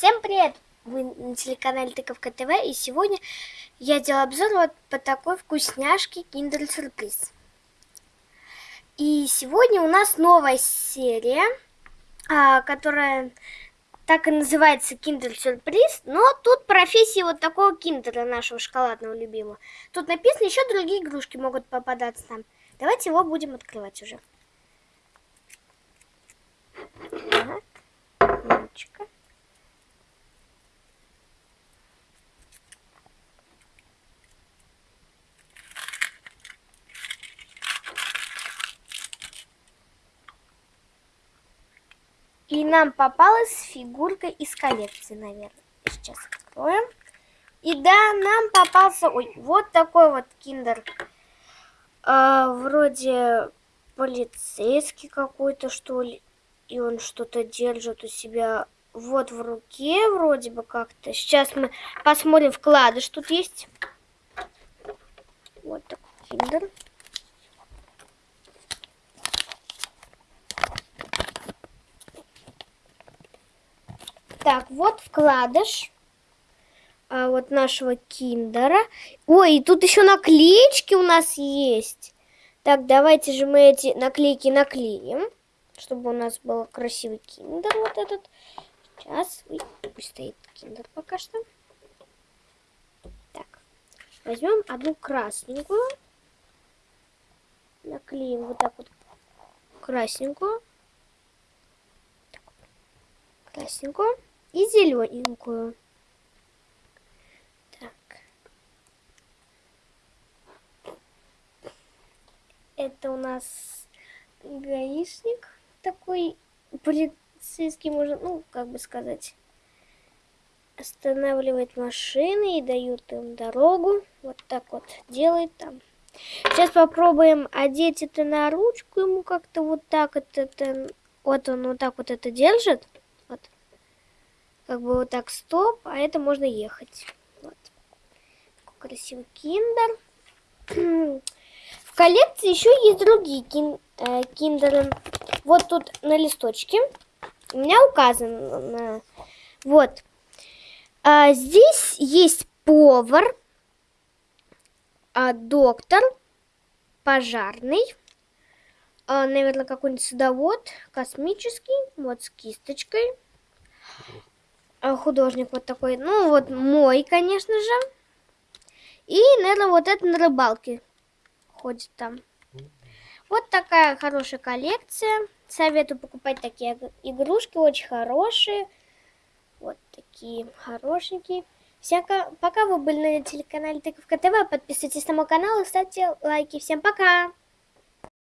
Всем привет! Вы на телеканале Тыковка ТВ и сегодня я делаю обзор вот по такой вкусняшке Kinder Сюрприз. И сегодня у нас новая серия, а, которая так и называется Kinder Сюрприз, но тут профессия вот такого киндера нашего шоколадного любимого. Тут написано, еще другие игрушки могут попадаться там. Давайте его будем открывать уже. Так, ручка. И нам попалась фигурка из коллекции, наверное. Сейчас откроем. И да, нам попался ой, вот такой вот киндер. А, вроде полицейский какой-то, что ли. И он что-то держит у себя вот в руке, вроде бы как-то. Сейчас мы посмотрим вкладыш. Тут есть вот такой киндер. Так, вот вкладыш а, вот нашего киндера. Ой, и тут еще наклеечки у нас есть. Так, давайте же мы эти наклейки наклеим, чтобы у нас был красивый киндер вот этот. Сейчас, пусть стоит киндер пока что. Так, возьмем одну красненькую. Наклеим вот так вот красненькую. Красненькую и зелененькую. Так. Это у нас гаишник такой полицейский, можно, ну, как бы сказать, останавливает машины и дают им дорогу. Вот так вот делает там. Сейчас попробуем одеть это на ручку ему как-то вот так это, это вот он вот так вот это держит. Как бы вот так стоп, а это можно ехать. Вот. Такой красивый киндер. В коллекции еще есть другие кин, э, киндеры. Вот тут на листочке у меня указано. Вот. А здесь есть повар, а, доктор, пожарный, а, наверное, какой-нибудь садовод, космический, вот с кисточкой. А, художник вот такой. Ну, вот мой, конечно же. И, наверное, вот это на рыбалке ходит там. Вот такая хорошая коллекция. Советую покупать такие игрушки, очень хорошие. Вот такие хорошенькие. Всем пока вы были на телеканале Тыковка ТВ. Подписывайтесь на мой канал и ставьте лайки. Всем пока!